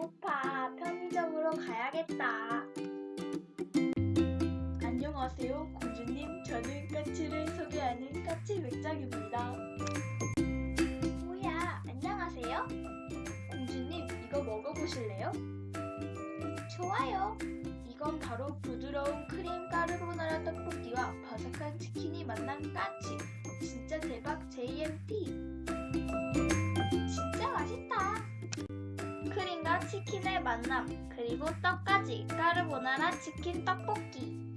배고파. 편의점으로 가야겠다. 안녕하세요, 공주님. 저는 까치를 소개하는 까치 맥작입니다. 뭐야, 안녕하세요. 공주님, 이거 먹어보실래요? 좋아요. 이건 바로 부드러운 크림 까르보나라 떡볶이와 바삭한 치킨이 만난 까치. 진짜 대박 JMT. 치킨의 만남, 그리고 떡까지 까르보나라 치킨 떡볶이.